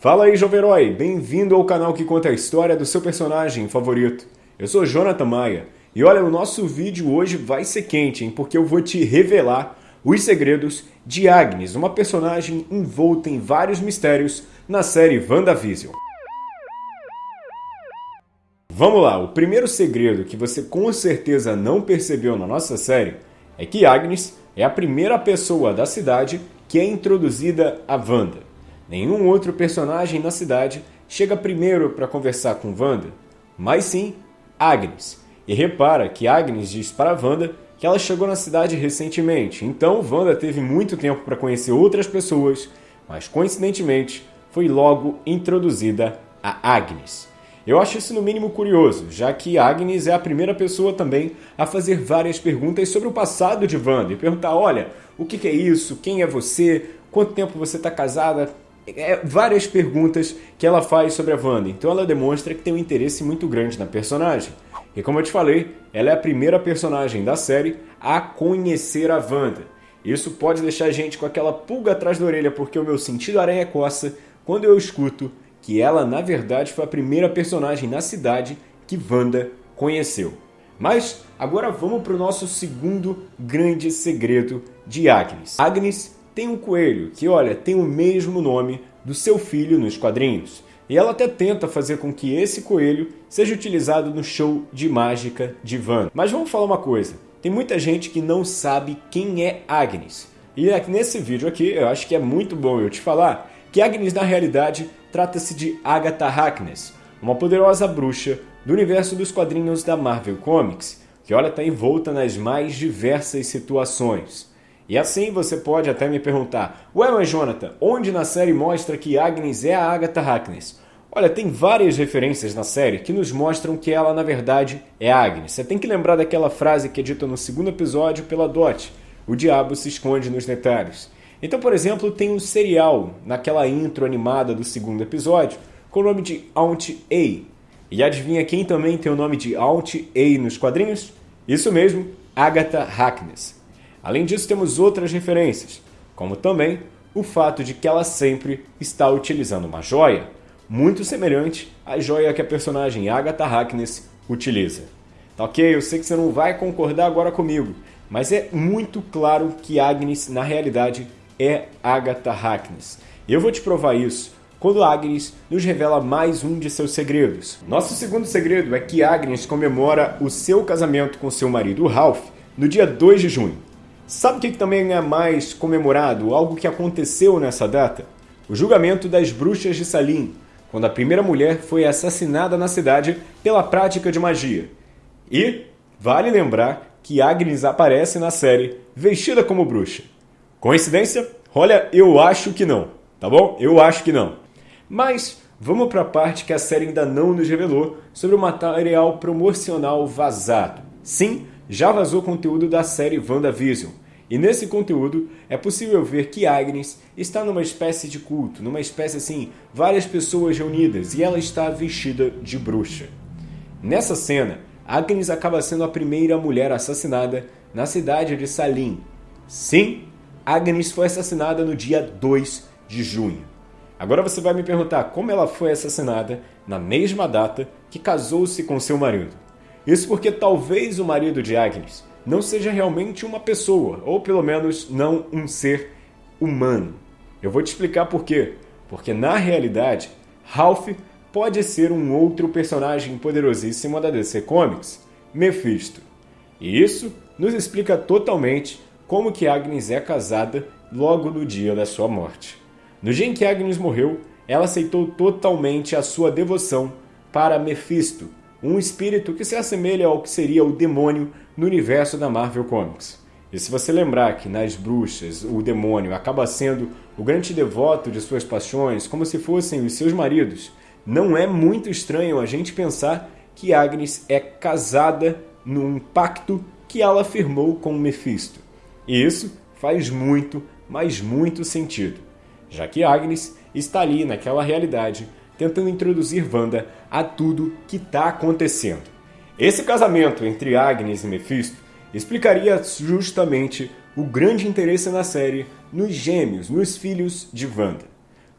Fala aí, jovem herói! Bem-vindo ao canal que conta a história do seu personagem favorito. Eu sou Jonathan Maia e olha, o nosso vídeo hoje vai ser quente, hein? Porque eu vou te revelar os segredos de Agnes, uma personagem envolta em vários mistérios na série WandaVision. Vamos lá, o primeiro segredo que você com certeza não percebeu na nossa série é que Agnes é a primeira pessoa da cidade que é introduzida a Wanda. Nenhum outro personagem na cidade chega primeiro para conversar com Wanda, mas sim Agnes. E repara que Agnes diz para Wanda que ela chegou na cidade recentemente, então Wanda teve muito tempo para conhecer outras pessoas, mas coincidentemente foi logo introduzida a Agnes. Eu acho isso no mínimo curioso, já que Agnes é a primeira pessoa também a fazer várias perguntas sobre o passado de Wanda e perguntar: olha, o que é isso? Quem é você? Quanto tempo você está casada? É, várias perguntas que ela faz sobre a Wanda. Então ela demonstra que tem um interesse muito grande na personagem. E como eu te falei, ela é a primeira personagem da série a conhecer a Wanda. Isso pode deixar a gente com aquela pulga atrás da orelha, porque o meu sentido aranha coça quando eu escuto que ela, na verdade, foi a primeira personagem na cidade que Wanda conheceu. Mas agora vamos para o nosso segundo grande segredo de Agnes. Agnes tem um coelho que, olha, tem o mesmo nome do seu filho nos quadrinhos. E ela até tenta fazer com que esse coelho seja utilizado no show de mágica de Van. Mas vamos falar uma coisa, tem muita gente que não sabe quem é Agnes. E nesse vídeo aqui, eu acho que é muito bom eu te falar que Agnes na realidade trata-se de Agatha Harkness, uma poderosa bruxa do universo dos quadrinhos da Marvel Comics, que olha está envolta nas mais diversas situações. E assim você pode até me perguntar, ué, mas Jonathan, onde na série mostra que Agnes é a Agatha Harkness? Olha, tem várias referências na série que nos mostram que ela, na verdade, é Agnes. Você tem que lembrar daquela frase que é dita no segundo episódio pela Dot, o diabo se esconde nos detalhes. Então, por exemplo, tem um serial naquela intro animada do segundo episódio com o nome de Aunt A. E adivinha quem também tem o nome de Aunt A nos quadrinhos? Isso mesmo, Agatha Harkness. Além disso, temos outras referências, como também o fato de que ela sempre está utilizando uma joia, muito semelhante à joia que a personagem Agatha Harkness utiliza. Tá ok? Eu sei que você não vai concordar agora comigo, mas é muito claro que Agnes, na realidade, é Agatha Harkness. Eu vou te provar isso quando Agnes nos revela mais um de seus segredos. Nosso segundo segredo é que Agnes comemora o seu casamento com seu marido Ralph no dia 2 de junho. Sabe o que também é mais comemorado? Algo que aconteceu nessa data? O julgamento das bruxas de Salim, quando a primeira mulher foi assassinada na cidade pela prática de magia. E vale lembrar que Agnes aparece na série vestida como bruxa. Coincidência? Olha, eu acho que não, tá bom? Eu acho que não. Mas vamos para a parte que a série ainda não nos revelou sobre o material promocional vazado. Sim, já vazou conteúdo da série WandaVision. E nesse conteúdo é possível ver que Agnes está numa espécie de culto, numa espécie assim, várias pessoas reunidas e ela está vestida de bruxa. Nessa cena, Agnes acaba sendo a primeira mulher assassinada na cidade de Salim. Sim, Agnes foi assassinada no dia 2 de junho. Agora você vai me perguntar como ela foi assassinada na mesma data que casou-se com seu marido. Isso porque talvez o marido de Agnes não seja realmente uma pessoa, ou pelo menos não um ser humano. Eu vou te explicar por quê. Porque na realidade, Ralph pode ser um outro personagem poderosíssimo da DC Comics, Mephisto. E isso nos explica totalmente como que Agnes é casada logo no dia da sua morte. No dia em que Agnes morreu, ela aceitou totalmente a sua devoção para Mephisto, um espírito que se assemelha ao que seria o demônio no universo da Marvel Comics. E se você lembrar que nas bruxas o demônio acaba sendo o grande devoto de suas paixões, como se fossem os seus maridos, não é muito estranho a gente pensar que Agnes é casada num pacto que ela firmou com Mephisto. E isso faz muito, mas muito sentido, já que Agnes está ali naquela realidade tentando introduzir Wanda a tudo que está acontecendo. Esse casamento entre Agnes e Mephisto explicaria justamente o grande interesse na série nos gêmeos, nos filhos de Wanda.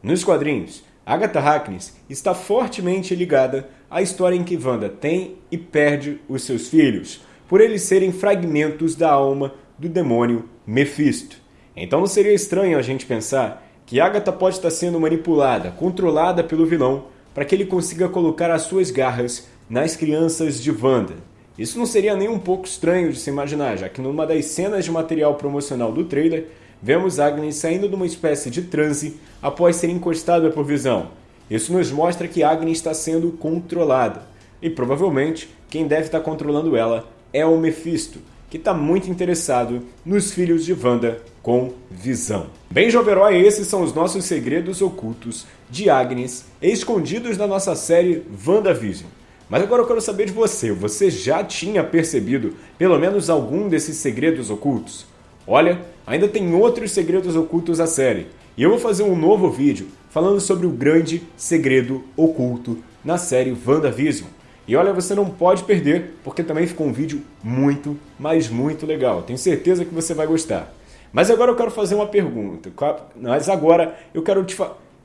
Nos quadrinhos, Agatha Harkness está fortemente ligada à história em que Wanda tem e perde os seus filhos, por eles serem fragmentos da alma do demônio Mephisto. Então não seria estranho a gente pensar que Agatha pode estar sendo manipulada, controlada pelo vilão, para que ele consiga colocar as suas garras nas crianças de Wanda. Isso não seria nem um pouco estranho de se imaginar, já que numa das cenas de material promocional do trailer, vemos Agnes saindo de uma espécie de transe após ser encostada por Visão. Isso nos mostra que Agnes está sendo controlada. E provavelmente quem deve estar controlando ela é o Mephisto, que está muito interessado nos filhos de Wanda com Visão. Bem, Joverói, esses são os nossos segredos ocultos de Agnes, escondidos na nossa série WandaVision. Mas agora eu quero saber de você, você já tinha percebido pelo menos algum desses segredos ocultos? Olha, ainda tem outros segredos ocultos da série, e eu vou fazer um novo vídeo falando sobre o grande segredo oculto na série WandaVision. E olha, você não pode perder, porque também ficou um vídeo muito, mas muito legal. Tenho certeza que você vai gostar. Mas agora eu quero fazer uma pergunta. Mas agora eu quero te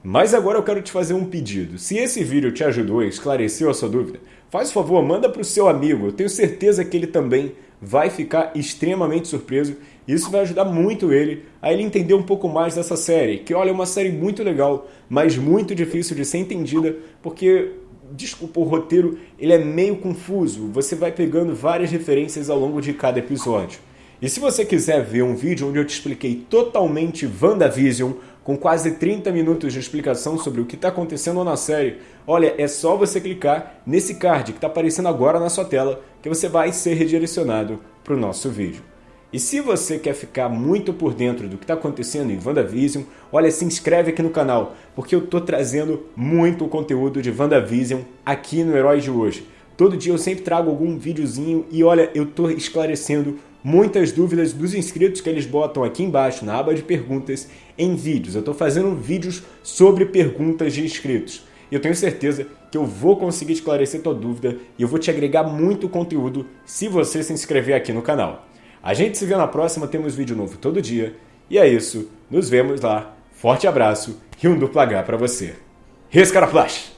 Mas agora eu quero te fazer um pedido. Se esse vídeo te ajudou e esclareceu a sua dúvida, faz favor, manda para o seu amigo. Eu tenho certeza que ele também vai ficar extremamente surpreso. Isso vai ajudar muito ele a ele entender um pouco mais dessa série, que olha, é uma série muito legal, mas muito difícil de ser entendida, porque desculpa, o roteiro ele é meio confuso. Você vai pegando várias referências ao longo de cada episódio. E se você quiser ver um vídeo onde eu te expliquei totalmente WandaVision, com quase 30 minutos de explicação sobre o que está acontecendo na série, olha, é só você clicar nesse card que está aparecendo agora na sua tela que você vai ser redirecionado para o nosso vídeo. E se você quer ficar muito por dentro do que está acontecendo em WandaVision, olha, se inscreve aqui no canal, porque eu estou trazendo muito conteúdo de WandaVision aqui no Herói de hoje. Todo dia eu sempre trago algum videozinho e olha, eu estou esclarecendo muitas dúvidas dos inscritos que eles botam aqui embaixo na aba de perguntas em vídeos. Eu estou fazendo vídeos sobre perguntas de inscritos. E eu tenho certeza que eu vou conseguir esclarecer tua dúvida e eu vou te agregar muito conteúdo se você se inscrever aqui no canal. A gente se vê na próxima, temos vídeo novo todo dia. E é isso, nos vemos lá. Forte abraço e um duplo H para você. Rescara Flash!